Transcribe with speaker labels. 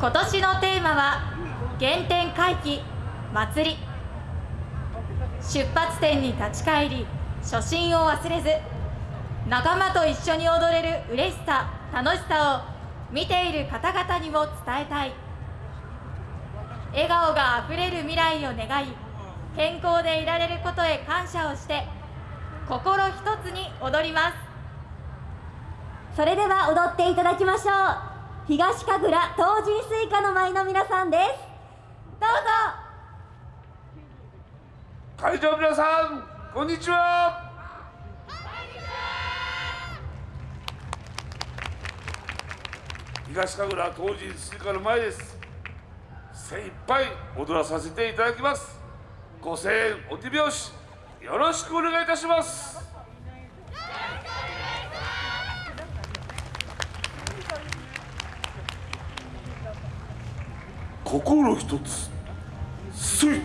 Speaker 1: 今年のテーマは原点回帰祭り。出発点に立ち返り初心を忘れず仲間と一緒に踊れる嬉しさ楽しさを見ている方々にも伝えたい。笑顔があふれる未来を願い健康でいられることへ感謝をして心一つに踊ります。
Speaker 2: それでは踊っていただきましょう。東神楽東神スイカの舞の皆さんです。どうぞ。
Speaker 3: 会場皆さんこんにちは。東神楽当時スイカの前です。精一杯踊らさせていただきます。ご声援お手拍子よろしくお願いいたします。心一つすい。